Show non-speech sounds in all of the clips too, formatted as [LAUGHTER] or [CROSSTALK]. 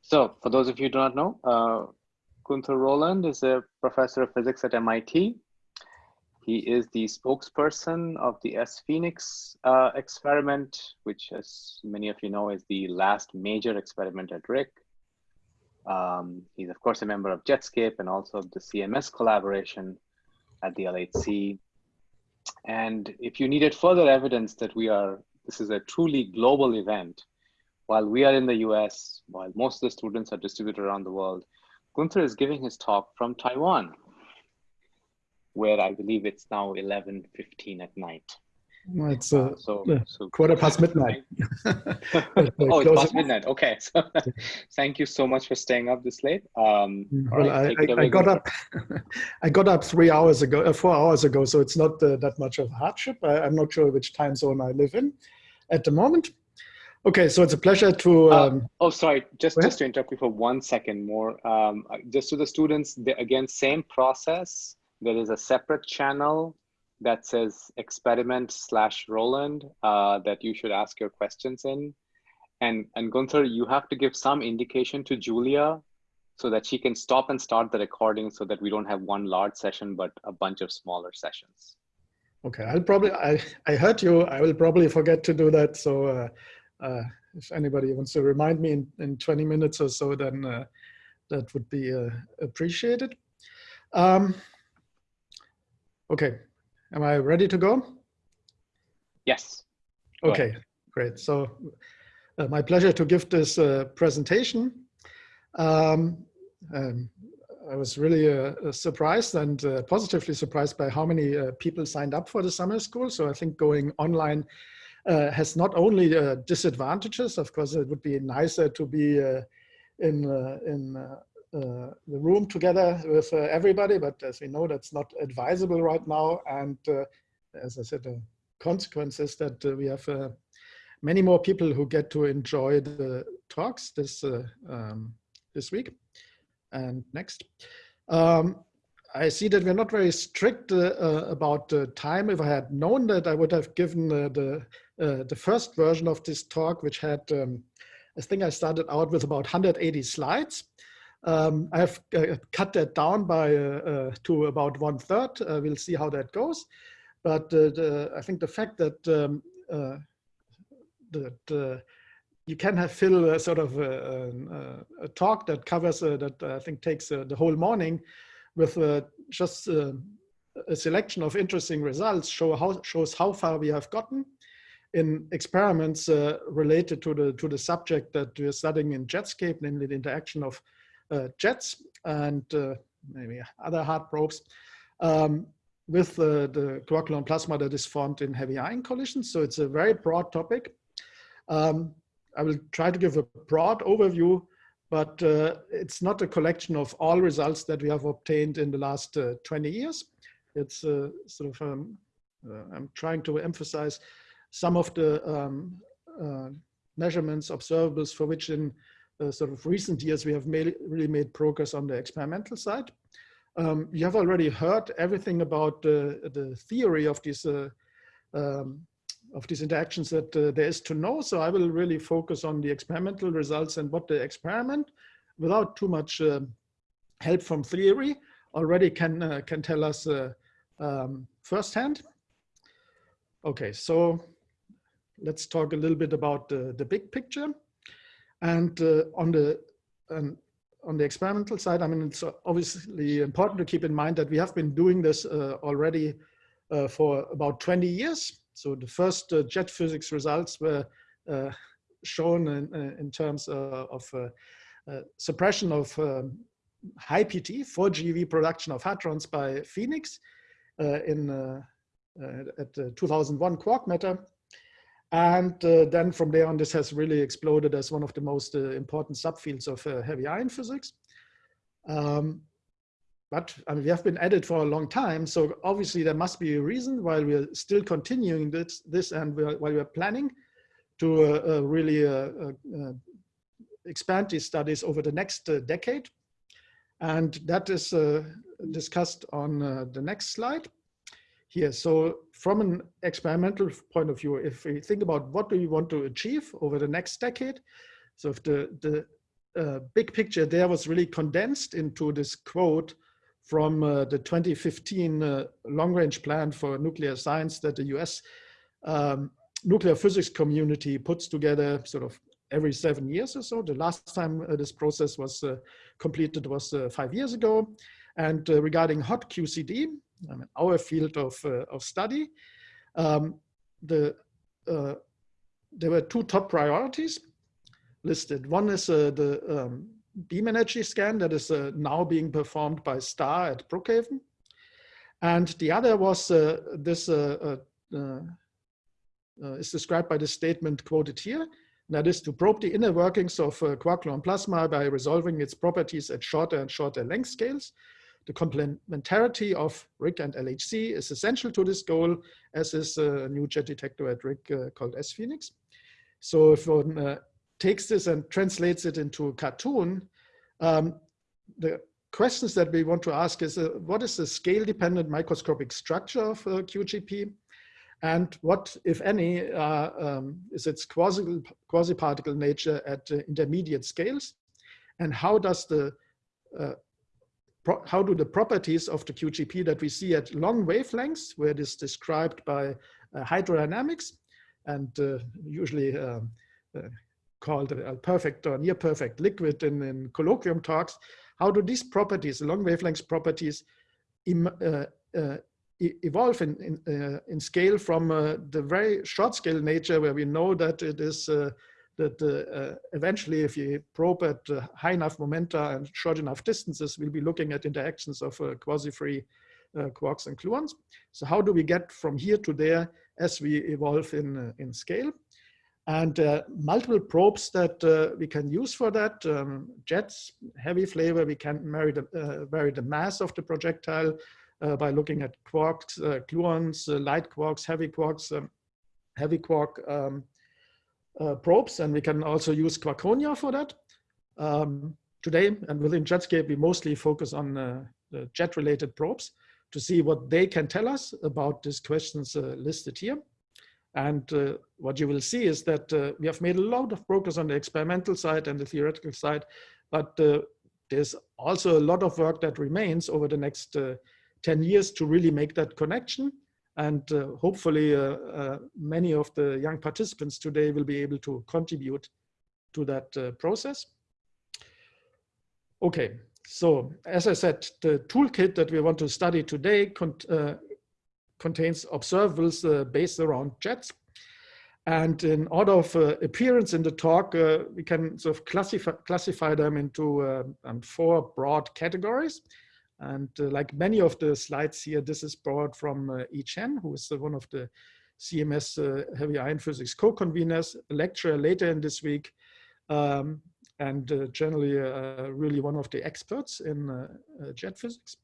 So for those of you who do not know, uh, Gunther Roland is a professor of physics at MIT. He is the spokesperson of the sPHENIX uh, experiment, which as many of you know is the last major experiment at RHIC. Um, he's of course a member of Jetscape and also of the CMS collaboration at the LHC. And if you needed further evidence that we are, this is a truly global event, while we are in the US, while most of the students are distributed around the world, Gunther is giving his talk from Taiwan, where I believe it's now 11.15 at night. it's uh, so, so, quarter past [LAUGHS] midnight. [LAUGHS] [LAUGHS] oh, it's past midnight. Okay. So thank you so much for staying up this late. Um, well, right, I, I, I got up. I got up three hours ago, uh, four hours ago. So it's not uh, that much of a hardship. I, am not sure which time zone I live in at the moment. Okay, so it's a pleasure to. Uh, um, uh, oh, sorry, just just to interrupt you for one second more. Um, uh, just to the students, the, again, same process. There is a separate channel that says experiment slash Roland uh, that you should ask your questions in. And, and Gunther, you have to give some indication to Julia so that she can stop and start the recording so that we don't have one large session, but a bunch of smaller sessions. Okay, I'll probably, I, I heard you, I will probably forget to do that. So uh, uh, if anybody wants to remind me in, in 20 minutes or so, then uh, that would be uh, appreciated. Um, okay, am I ready to go? Yes. Go okay, ahead. great. So uh, my pleasure to give this uh, presentation. Um, um, I was really uh, surprised and uh, positively surprised by how many uh, people signed up for the summer school. So I think going online uh, Uh, has not only uh, disadvantages, of course, it would be nicer to be uh, in, uh, in uh, the room together with everybody, but as we know, that's not advisable right now. And as I said, the consequence is that we have many more people who get to enjoy the talks this um, this week. And next. Um, I see that we're not very strict uh, uh, about the time. If I had known that, I would have given uh, the uh, the first version of this talk, which had, um, I think I started out with about 180 slides. Um, I have cut that down by to about one third. we'll see how that goes. But the, I think the fact that um, that you can have fill a sort of a, a, a talk that covers uh, that I think takes uh, the whole morning with uh, just a selection of interesting results show how shows how far we have gotten in experiments uh, related to the to the subject that we're studying in Jetscape, namely the interaction of uh, jets and uh, maybe other hard probes um, with the quark-gluon plasma that is formed in heavy ion collisions. So it's a very broad topic. Um, I will try to give a broad overview, but uh, it's not a collection of all results that we have obtained in the last uh, 20 years. It's uh, sort of, um, I'm trying to emphasize some of the um, uh, measurements, observables for which in uh, sort of recent years we have made, really made progress on the experimental side. Um, you have already heard everything about uh, the theory of these uh, um, of these interactions that uh, there is to know. So I will really focus on the experimental results and what the experiment, without too much uh, help from theory, already can can tell us um, firsthand. Okay, so let's talk a little bit about the, the big picture. And uh, on the um, on the experimental side, I mean, it's obviously important to keep in mind that we have been doing this uh, already uh, for about 20 years. So the first uh, jet physics results were uh, shown in, uh, in terms of suppression of um, high PT, 4 GeV production of hadrons by PHENIX in at the 2001 quark matter. And uh, then from there on, this has really exploded as one of the most uh, important subfields of uh, heavy ion physics. Um, but I mean, we have been at it for a long time. So obviously there must be a reason why we're still continuing this, this and we're, while we're planning to uh, uh, really uh, expand these studies over the next decade. And that is discussed on the next slide here. So from an experimental point of view, if we think about what do we want to achieve over the next decade, So if the, the uh, big picture there was really condensed into this quote from uh, the 2015 uh, long range plan for nuclear science that the US um, nuclear physics community puts together sort of every seven years or so. The last time uh, this process was uh, completed was uh, five years ago. And uh, regarding hot QCD, I mean, our field of, of study, um, the, there were two top priorities listed. One is the um, beam energy scan that is now being performed by STAR at Brookhaven. And the other was this uh, is described by the statement quoted here. That is to probe the inner workings of uh, quark-gluon plasma by resolving its properties at shorter and shorter length scales. The complementarity of RHIC and LHC is essential to this goal, as is a new jet detector at RHIC uh, called sPHENIX. So if one uh, takes this and translates it into a cartoon, um, the questions that we want to ask is, uh, what is the scale-dependent microscopic structure of uh, QGP? and what, if any, uh, um, is its quasi, quasi-particle nature at uh, intermediate scales, and how does the uh, how do the properties of the QGP that we see at long wavelengths, where it is described by uh, hydrodynamics, and usually um, called a perfect or near perfect liquid in, in colloquium talks, how do these properties, long wavelength properties, Im, evolve in, in, uh, in scale from uh, the very short scale nature where we know that it is uh, that uh, eventually if you probe at uh, high enough momenta and short enough distances, we'll be looking at interactions of uh, quasi-free quarks and gluons. So how do we get from here to there as we evolve in, in scale? And multiple probes that we can use for that, um, jets, heavy flavor, we can vary the, vary the mass of the projectile, uh, by looking at quarks, uh, gluons, uh, light quarks, heavy quarks, um, heavy quark um, probes, and we can also use quarkonia for that. Um, today, and within Jetscape, we mostly focus on the jet-related probes to see what they can tell us about these questions listed here. And uh, what you will see is that uh, we have made a lot of progress on the experimental side and the theoretical side, but uh, there's also a lot of work that remains over the next 10 years to really make that connection. And uh, hopefully uh, uh, many of the young participants today will be able to contribute to that uh, process. Okay, so as I said, the toolkit that we want to study today uh, contains observables uh, based around jets. And in order of appearance in the talk, we can sort of classify, classify them into um, four broad categories. And uh, like many of the slides here, this is brought from uh, Yi Chen, who is uh, one of the CMS uh, heavy ion physics co-conveners, lecturer later in this week, um, and uh, generally uh, really one of the experts in jet physics.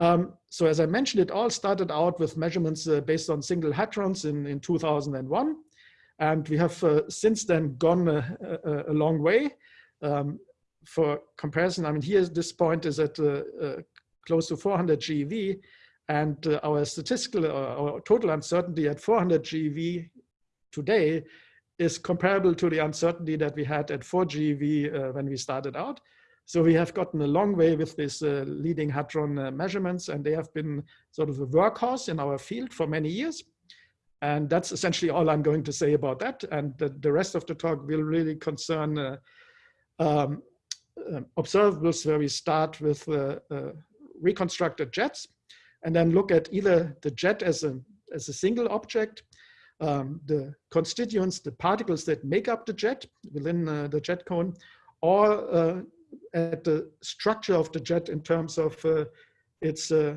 Um, so as I mentioned, it all started out with measurements based on single hadrons in, in 2001. And we have since then gone a, a, a long way. Um, for comparison, I mean, here this point is at uh, uh, close to 400 GeV, and uh, our statistical, our total uncertainty at 400 GeV today is comparable to the uncertainty that we had at 4 GeV when we started out. So we have gotten a long way with these uh, leading hadron uh, measurements, and they have been sort of a workhorse in our field for many years. And that's essentially all I'm going to say about that. And the, the rest of the talk will really concern uh, um, um, observables where we start with uh, uh, reconstructed jets and then look at either the jet as a, as a single object, um, the constituents, the particles that make up the jet within uh, the jet cone, or uh, at the structure of the jet in terms of uh, its uh,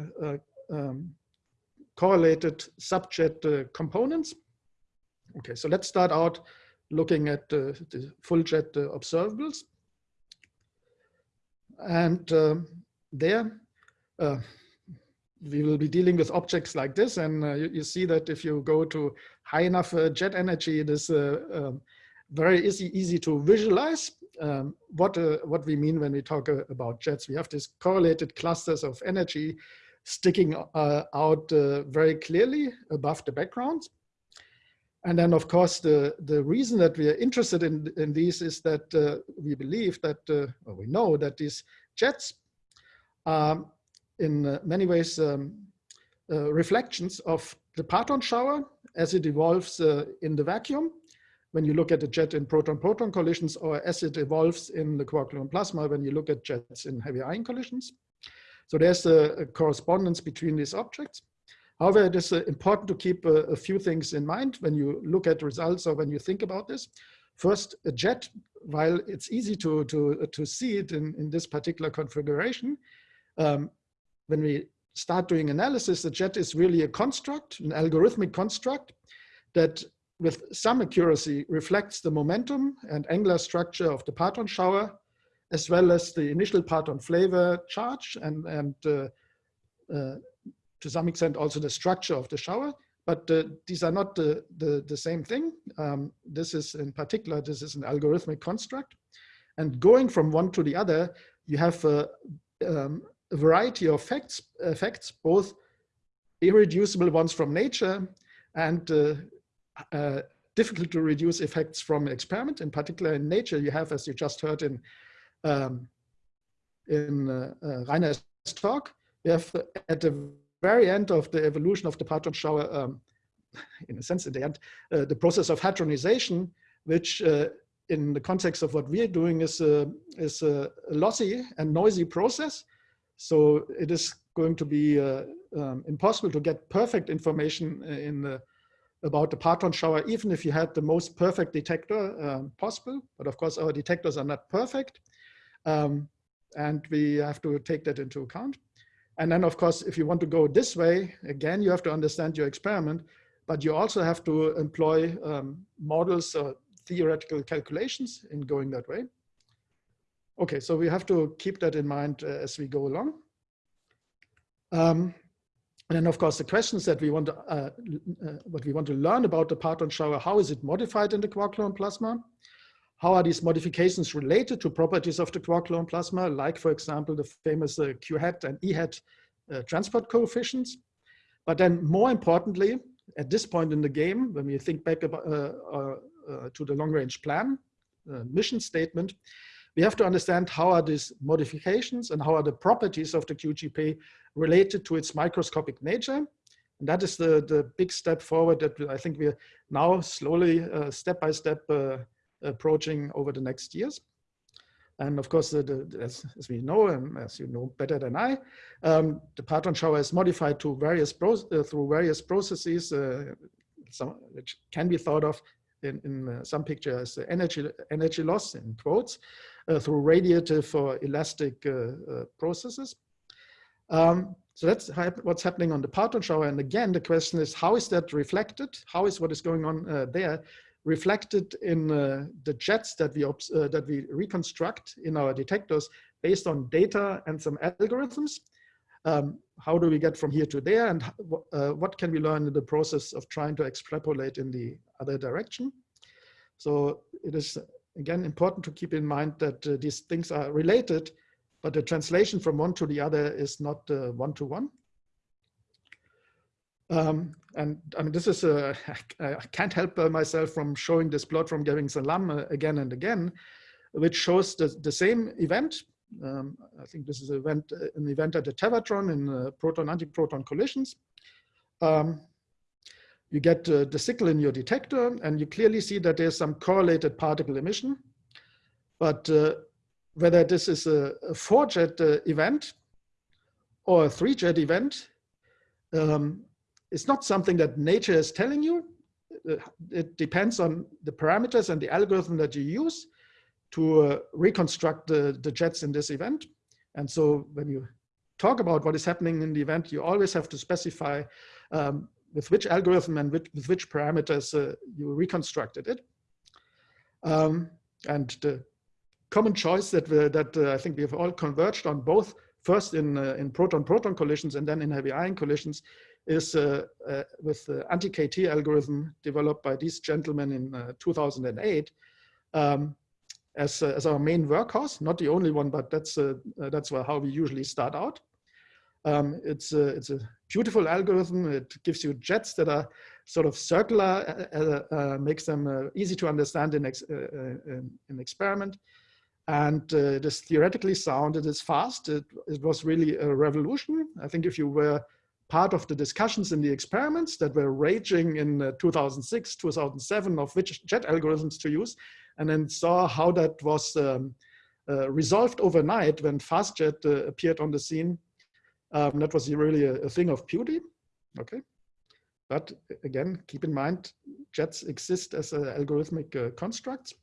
um, correlated subjet components. Okay, so let's start out looking at the full jet observables. And uh, there, uh, we will be dealing with objects like this. And uh, you, you, see that if you go to high enough uh, jet energy, it is uh, um, very easy, easy to visualize um, what, uh, what we mean when we talk about jets. We have these correlated clusters of energy sticking out very clearly above the background. And then, of course, the, the reason that we are interested in, in these is that uh, we believe that, uh, or we know that these jets are in uh, many ways um, uh, reflections of the parton shower as it evolves uh, in the vacuum. When you look at the jet in proton-proton collisions or as it evolves in the quark-gluon plasma when you look at jets in heavy ion collisions. So there's a, a correspondence between these objects. However, it is uh, important to keep uh, a few things in mind when you look at results or when you think about this. First, a jet, while it's easy to, to, uh, to see it in, in this particular configuration, um, when we start doing analysis, the jet is really a construct, an algorithmic construct that with some accuracy reflects the momentum and angular structure of the parton shower, as well as the initial parton flavor charge and, and uh, uh, to some extent also the structure of the shower, but uh, these are not the, the, the same thing. Um, this is in particular, this is an algorithmic construct. And going from one to the other, you have a, um, a variety of effects, effects, both irreducible ones from nature and uh, uh, difficult to reduce effects from experiment. In particular in nature, you have, as you just heard in, um, in uh, uh Rainer's talk, you have at the very end of the evolution of the parton shower, um, [LAUGHS] in a sense, in the end, uh, the process of hadronization, which uh, in the context of what we're doing is a, is a lossy and noisy process. So it is going to be uh, um, impossible to get perfect information in the, about the parton shower, even if you had the most perfect detector um, possible. But of course, our detectors are not perfect. Um, and we have to take that into account. And then of course, if you want to go this way, again, you have to understand your experiment, but you also have to employ um, models or theoretical calculations in going that way. Okay, so we have to keep that in mind uh, as we go along. Um, and then of course the questions that we want to, uh, uh, what we want to learn about the parton shower, how is it modified in the quark-gluon plasma? How are these modifications related to properties of the quark-gluon plasma, like, for example, the famous uh, Q hat and E hat uh, transport coefficients? But then more importantly, at this point in the game, when we think back about, uh, uh, to the long range plan, mission statement, we have to understand how are these modifications and how are the properties of the QGP related to its microscopic nature. And that is the, the big step forward that I think we're now slowly, step by step, approaching over the next years. And of course, the, the, as, as, we know, and as you know better than I, um, the parton shower is modified to various uh, through various processes, uh, some, which can be thought of in, in uh, some pictures energy, energy loss in quotes, uh, through radiative or elastic uh, uh, processes. Um, so that's what's happening on the parton shower. And again, the question is, how is that reflected? How is what is going on there reflected in uh, the jets that we, uh, that we reconstruct in our detectors based on data and some algorithms. Um, how do we get from here to there and uh, what can we learn in the process of trying to extrapolate in the other direction? So it is again important to keep in mind that uh, these things are related, but the translation from one to the other is not one-to-one. Um, and I mean, this is [LAUGHS] a, I can't help myself from showing this plot from Gavin Salam uh, again and again, which shows the, the same event. Um, I think this is an event, uh, an event at the Tevatron in uh, proton-antiproton collisions. Um, you get uh, the signal in your detector and you clearly see that there's some correlated particle emission. But uh, whether this is a, a four jet uh, event or a three jet event, um, it's not something that nature is telling you. Uh, it depends on the parameters and the algorithm that you use to uh, reconstruct the, the jets in this event. And so when you talk about what is happening in the event, you always have to specify um, with which algorithm and with, with which parameters uh, you reconstructed it. Um, and the common choice that, we, that uh, I think we have all converged on both first in, uh, in proton-proton collisions and then in heavy ion collisions is uh, uh, with the anti-KT algorithm developed by these gentlemen in uh, 2008 um, as, as our main workhorse, not the only one, but that's, that's how we usually start out. Um, it's, a, it's a beautiful algorithm. It gives you jets that are sort of circular, uh, uh, makes them uh, easy to understand in, ex in, experiment. And it is theoretically sound, it is fast. It, it was really a revolution. I think if you were part of the discussions in the experiments that were raging in 2006, 2007 of which jet algorithms to use, and then saw how that was um, uh, resolved overnight when FastJet uh, appeared on the scene. Um, that was really a, a, thing of beauty. Okay. But again, keep in mind, jets exist as uh, algorithmic constructs.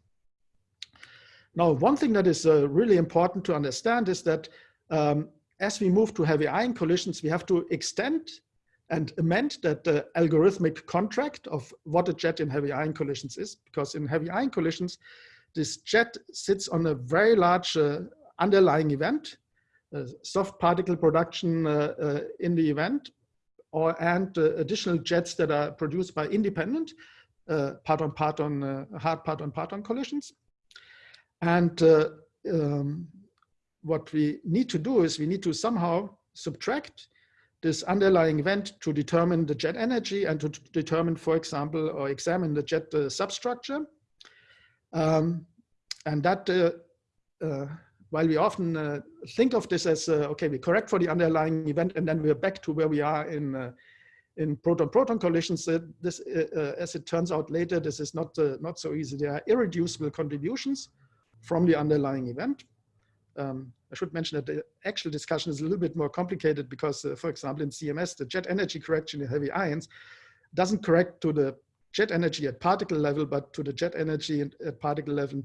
Now, one thing that is uh, really important to understand is that um, as we move to heavy ion collisions, we have to extend and amend that uh, algorithmic contract of what a jet in heavy ion collisions is, because in heavy ion collisions, this jet sits on a very large uh, underlying event, uh, soft particle production uh, uh, in the event, or and uh, additional jets that are produced by independent part-on-part-on hard part-on-part-on collisions. And um, what we need to do is we need to somehow subtract this underlying event to determine the jet energy and to determine, for example, or examine the jet uh, substructure. Um, and that, uh, uh, while we often uh, think of this as, uh, okay, we correct for the underlying event and then we're back to where we are in uh, in proton-proton collisions, this, as it turns out later, this is not, not so easy. There are irreducible contributions from the underlying event. Um, I should mention that the actual discussion is a little bit more complicated because, uh, for example, in CMS, the jet energy correction in heavy ions doesn't correct to the jet energy at particle level, but to the jet energy at particle level,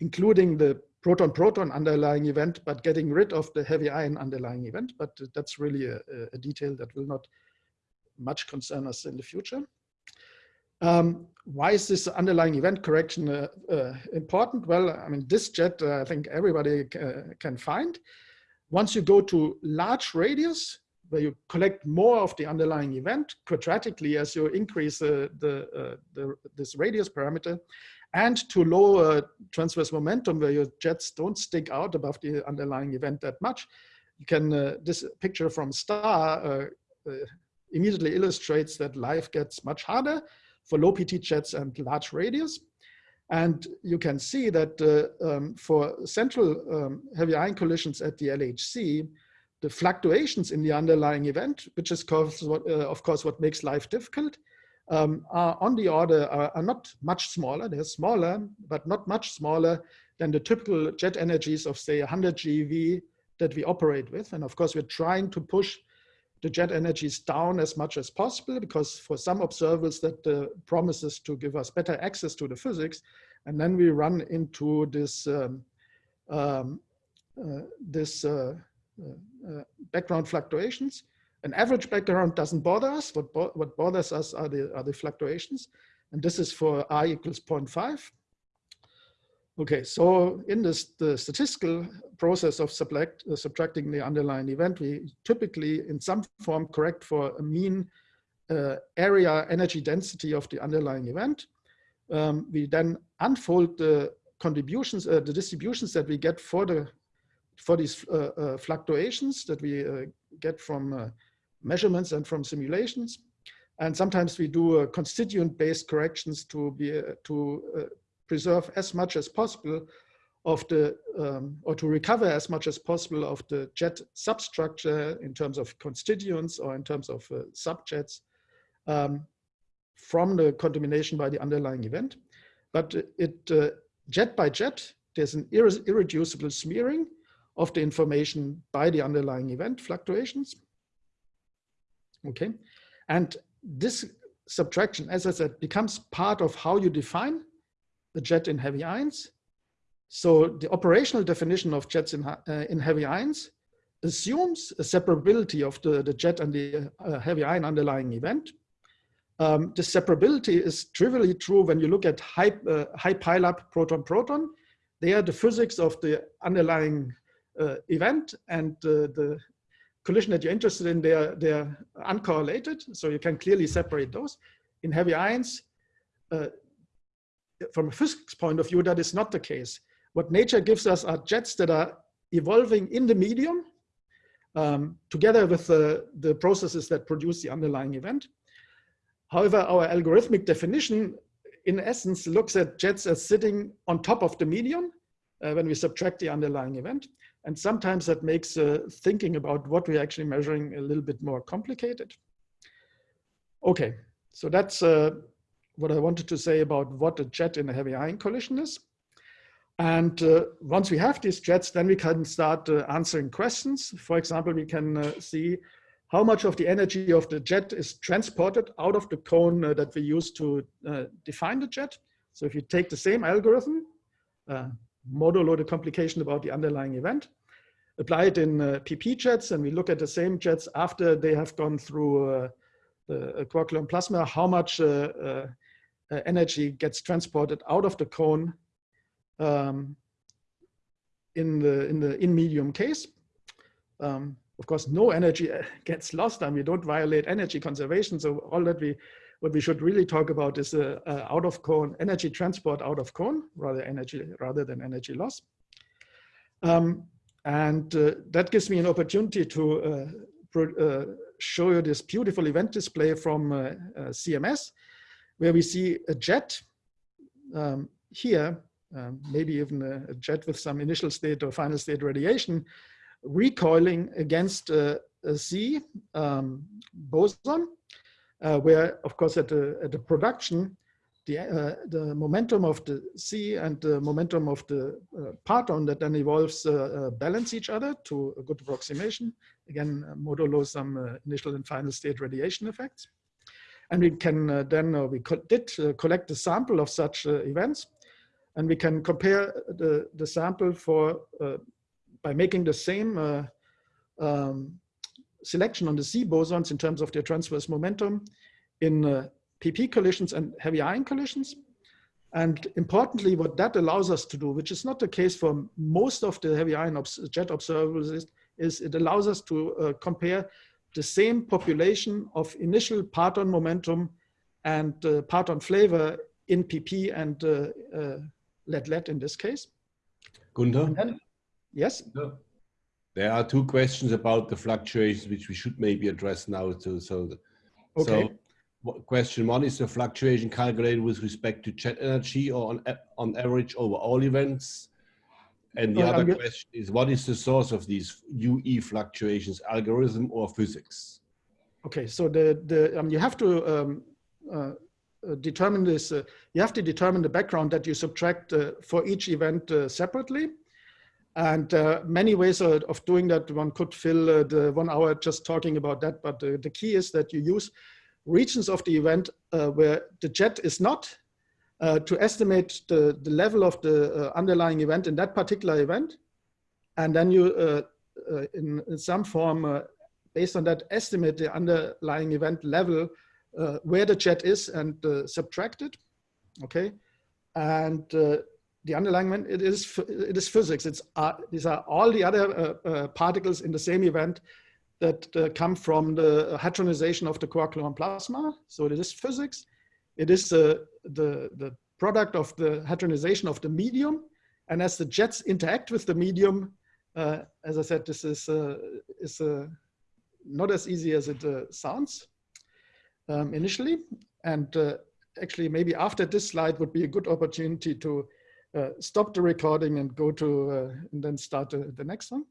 including the proton-proton underlying event, but getting rid of the heavy ion underlying event. But that's really a, a detail that will not much concern us in the future. Um, why is this underlying event correction uh, uh, important? Well, I mean, this jet, uh, I think everybody uh, can find. Once you go to large radius, where you collect more of the underlying event quadratically as you increase the, uh, the, this radius parameter, and to low transverse momentum, where your jets don't stick out above the underlying event that much, you can, uh, this picture from STAR immediately illustrates that life gets much harder for low PT jets and large radius. And you can see that uh, um, for central um, heavy ion collisions at the LHC, the fluctuations in the underlying event, which is what, uh, of course what makes life difficult, um, are on the order, are, are, not much smaller. They're smaller, but not much smaller than the typical jet energies of say 100 GeV that we operate with. And of course, we're trying to push the jet energies down as much as possible because for some observers that uh, promises to give us better access to the physics. And then we run into this, um, um, uh, this uh, uh, uh background fluctuations. An average background doesn't bother us. What, bo what bothers us are the, are the fluctuations. And this is for i equals 0.5. Okay, so in this the statistical process of subtract, uh, subtracting the underlying event, we typically in some form correct for a mean uh, area energy density of the underlying event. Um, we then unfold the contributions, uh, the distributions that we get for the for these uh, uh, fluctuations that we uh, get from measurements and from simulations. And sometimes we do constituent-based corrections to be to preserve as much as possible of the, um, or to recover as much as possible of the jet substructure in terms of constituents or in terms of uh, subjets um, from the contamination by the underlying event. But it, uh, jet by jet, there's an irre irreducible smearing of the information by the underlying event fluctuations. Okay, and this subtraction, as I said, becomes part of how you define the jet in heavy ions. So the operational definition of jets in, uh, in heavy ions assumes a separability of the, the jet and the uh, heavy ion underlying event. Um, the separability is trivially true when you look at high, uh, high pileup proton-proton. They are the physics of the underlying uh, event and uh, the collision that you're interested in, they're, they're uncorrelated. So you can clearly separate those. In heavy ions, uh, from a physics point of view, that is not the case. What nature gives us are jets that are evolving in the medium um, together with the, the processes that produce the underlying event. However, our algorithmic definition in essence looks at jets as sitting on top of the medium uh, when we subtract the underlying event. And sometimes that makes uh, thinking about what we're actually measuring a little bit more complicated. Okay, so that's uh, what I wanted to say about what a jet in a heavy ion collision is. And uh, once we have these jets, then we can start uh, answering questions. For example, we can uh, see how much of the energy of the jet is transported out of the cone uh, that we use to uh, define the jet. So if you take the same algorithm, uh, modulo the complication about the underlying event, apply it in PP jets, and we look at the same jets after they have gone through the quark gluon plasma, how much energy gets transported out of the cone um, in the in the in medium case. Um, of course, no energy uh, [LAUGHS] gets lost and we don't violate energy conservation. So all that we what we should really talk about is uh, uh, out of cone energy transport out of cone rather energy rather than energy loss. Um, and uh, that gives me an opportunity to uh, uh, show you this beautiful event display from CMS, where we see a jet um, here um, maybe even a, a, jet with some initial state or final state radiation, recoiling against a, a Z um, boson, uh, where, of course, at the, at production, the, uh, the momentum of the Z and the momentum of the uh, parton that then evolves uh, uh, balance each other to a good approximation. Again, uh, modulo some initial and final state radiation effects. And we can then, we co did collect a sample of such events and we can compare the, the sample for uh, by making the same uh, um, selection on the Z bosons in terms of their transverse momentum in uh, PP collisions and heavy ion collisions. And importantly, what that allows us to do, which is not the case for most of the heavy ion obs jet observables, is, is, it allows us to uh, compare the same population of initial parton momentum and uh, parton flavor in PP and uh, uh lead lead in this case. Gunther? Then, yes? There are two questions about the fluctuations which we should maybe address now. To, so, okay. so question one is the fluctuation calculated with respect to jet energy or on, on average over all events? And the other question is what is the source of these UE fluctuations, algorithm or physics? Okay, so the, the um, you have to um, uh, uh, determine this, uh, you have to determine the background that you subtract uh, for each event separately. And many ways of, of, doing that, one could fill the one hour just talking about that. But the key is that you use regions of the event where the jet is not uh, to estimate the, the level of the uh, underlying event in that particular event. And then you, uh, in, in, some form, based on that, estimate the underlying event level uh, where the jet is and uh, subtract it. Okay, and uh, the underlying event, it is it is physics. It's uh, these are all the other uh, uh, particles in the same event that come from the hadronization of the quark gluon plasma. So it is physics. It is the the product of the hadronization of the medium, and as the jets interact with the medium, as I said, this is is not as easy as it sounds um, initially. And uh, actually, maybe after this slide would be a good opportunity to uh, stop the recording and go to, uh, and then start the next one.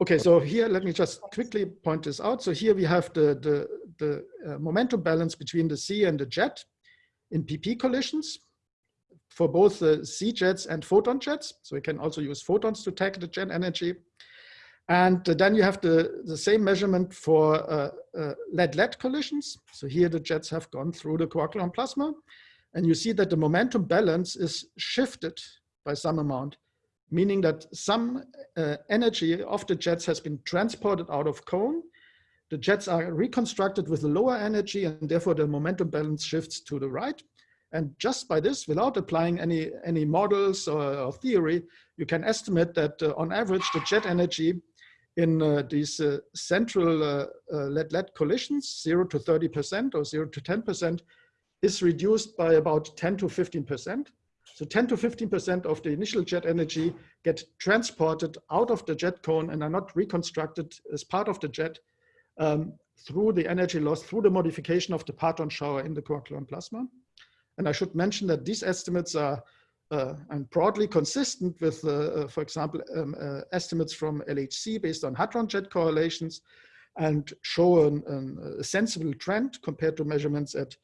Okay, so here, let me just quickly point this out. So here we have the, the, the uh, momentum balance between the Z and the jet in PP collisions for both the Z jets and photon jets. So we can also use photons to take the jet energy. And then you have the, the same measurement for uh, uh, lead-lead collisions. So here the jets have gone through the gluon plasma. And you see that the momentum balance is shifted by some amount, meaning that some uh, energy of the jets has been transported out of cone. The jets are reconstructed with a lower energy and therefore the momentum balance shifts to the right. And just by this, without applying any, any models or, or theory, you can estimate that uh, on average, the jet energy in uh, these uh, central uh, lead-lead collisions, 0 to 30% or 0 to 10%, is reduced by about 10 to 15%. So 10 to 15% of the initial jet energy get transported out of the jet cone and are not reconstructed as part of the jet um, through the energy loss, through the modification of the parton shower in the gluon plasma. And I should mention that these estimates are uh, and broadly consistent with, uh, uh, for example, um, uh, estimates from LHC based on hadron jet correlations and show an, an, a sensible trend compared to measurements at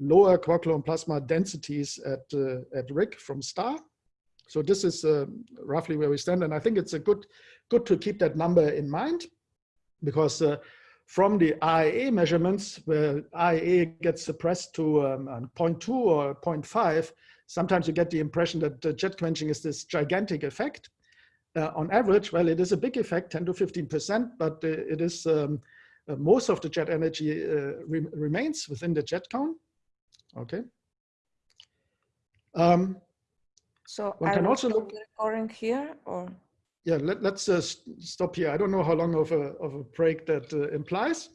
lower gluon plasma densities at, uh, at RHIC from STAR. So this is uh, roughly where we stand. And I think it's a good, good to keep that number in mind because from the RAA measurements, where RAA gets suppressed to um, 0.2 or 0.5, sometimes you get the impression that the jet quenching is this gigantic effect. Uh, on average, well, it is a big effect, 10 to 15%, but uh, it is um, uh, most of the jet energy uh, re remains within the jet cone. Okay. Um, so one I can also look recording here or yeah let, us uh, stop here. I don't know how long of a, of a break that uh, implies